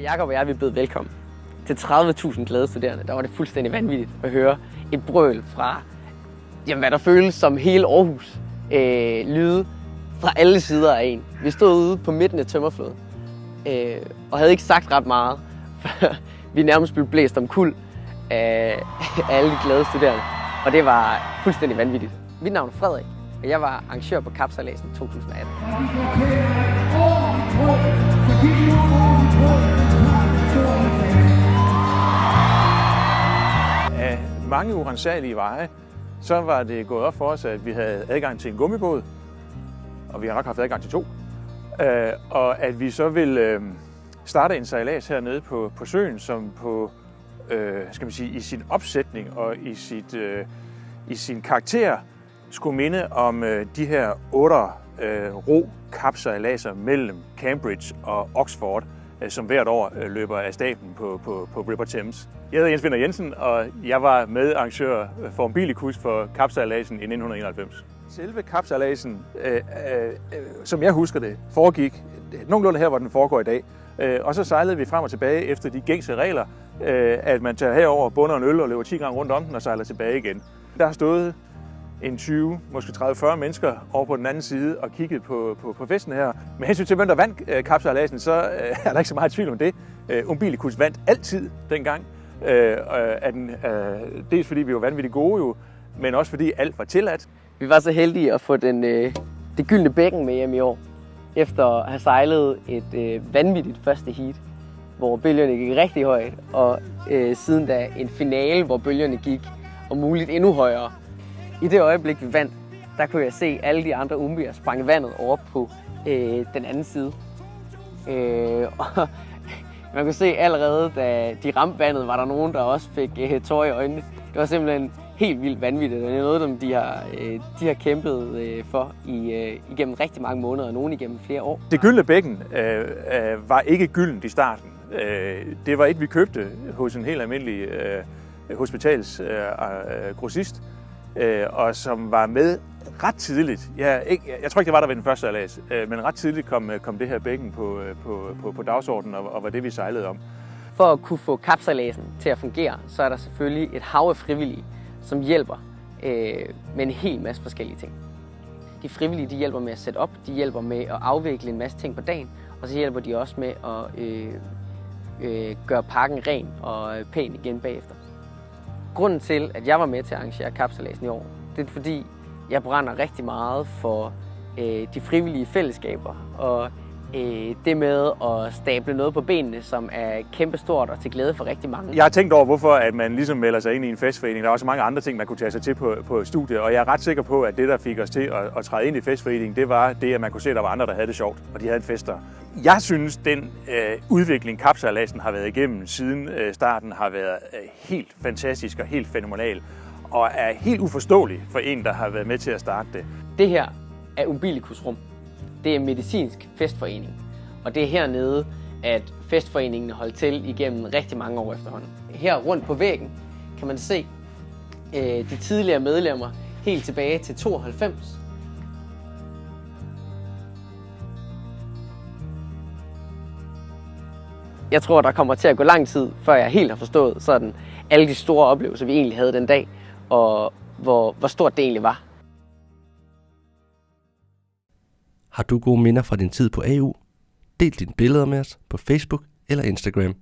Jakob og jeg vi blev velkommen til 30.000 glade studerende, der var det fuldstændig vanvittigt at høre et brøl fra, jamen, hvad der føles som hele Aarhus. Øh, lyde fra alle sider af en. Vi stod ude på midten af tømmerflåden øh, og havde ikke sagt ret meget, for vi nærmest blev blæst om kul af, af alle de glade studerende. Og det var fuldstændig vanvittigt. Mit navn er Frederik, og jeg var arrangør på Kapsalæsen 2018. mange urensagelige veje, så var det gået op for os, at vi havde adgang til en gummibåd, og vi har nok haft adgang til to, øh, og at vi så ville øh, starte en sejlads hernede på, på søen, som på, øh, skal man sige, i sin opsætning og i, sit, øh, i sin karakter skulle minde om øh, de her otte øh, ro kapsejladser mellem Cambridge og Oxford, Øh, som hvert år øh, løber af staben på, på, på River Thames. Jeg hedder Jens Vinder Jensen, og jeg var medarrangør øh, for Umbilicus for kapsejladsen i 1991. Selve kapsejladsen, øh, øh, øh, som jeg husker det, foregik nogenlunde her, hvor den foregår i dag. Øh, og så sejlede vi frem og tilbage efter de gængse regler, øh, at man tager herover, bunder en øl og løber 10 gange rundt om den og sejler tilbage igen. Der har stået en 20, måske 30-40 mennesker over på den anden side og kigget på, på, på festen her. Med hensyn til, hvem der vandt øh, kapsejladsen, så øh, er der ikke så meget tvivl om det. Øh, Umbilicus vandt altid dengang. Øh, af den, øh, dels fordi vi var vanvittigt gode jo, men også fordi alt var tilladt. Vi var så heldige at få den, øh, det gyldne bækken med hjem i år, efter at have sejlet et øh, vanvittigt første heat, hvor bølgerne gik rigtig højt, og øh, siden da en finale, hvor bølgerne gik om muligt endnu højere. I det øjeblik, vi vandt, der kunne jeg se alle de andre umbier sprang vandet over på øh, den anden side. Øh, og man kunne se allerede, da de ramte vandet, var der nogen, der også fik øh, tårer i øjnene. Det var simpelthen helt vildt vanvittigt, og det er noget, dem de har, øh, de har kæmpet øh, for i, øh, igennem rigtig mange måneder, og nogen igennem flere år. Det gyldne bækken øh, øh, var ikke gyldent i starten. Øh, det var et, vi købte hos en helt almindelig øh, hospitalsgrossist, øh, øh, Øh, og som var med ret tidligt. Jeg, ikke, jeg tror ikke, det var der ved den første alas, øh, men ret tidligt kom, øh, kom det her bækken på, øh, på, på, på dagsordenen, og, og var det, vi sejlede om. For at kunne få kapsalasen til at fungere, så er der selvfølgelig et hav af frivillige, som hjælper øh, med en hel masse forskellige ting. De frivillige de hjælper med at sætte op, de hjælper med at afvikle en masse ting på dagen, og så hjælper de også med at øh, øh, gøre parken ren og pæn igen bagefter. Grunden til, at jeg var med til at arrangere kapsejladsen i år, det er fordi, jeg brænder rigtig meget for øh, de frivillige fællesskaber og øh, det med at stable noget på benene, som er kæmpestort og til glæde for rigtig mange. Jeg har tænkt over, hvorfor at man ligesom melder sig ind i en festforening. Der er også mange andre ting, man kunne tage sig til på, på studiet, og jeg er ret sikker på, at det, der fik os til at, at træde ind i festforeningen, det var det, at man kunne se, at der var andre, der havde det sjovt, og de havde en fester. Jeg synes, den øh, udvikling, kapsejladsen har været igennem siden øh, starten, har været øh, helt fantastisk og helt fænomenal, og er helt uforståelig for en, der har været med til at starte det. Det her er Umbilicus Rum. Det er en medicinsk festforening, og det er hernede, at festforeningen holdt til igennem rigtig mange år efterhånden. Her rundt på væggen kan man se øh, de tidligere medlemmer helt tilbage til 92. Jeg tror, der kommer til at gå lang tid, før jeg helt har forstået sådan, alle de store oplevelser, vi egentlig havde den dag, og hvor, hvor stort det egentlig var. Har du gode minder fra din tid på AU? Del dine billeder med os på Facebook eller Instagram.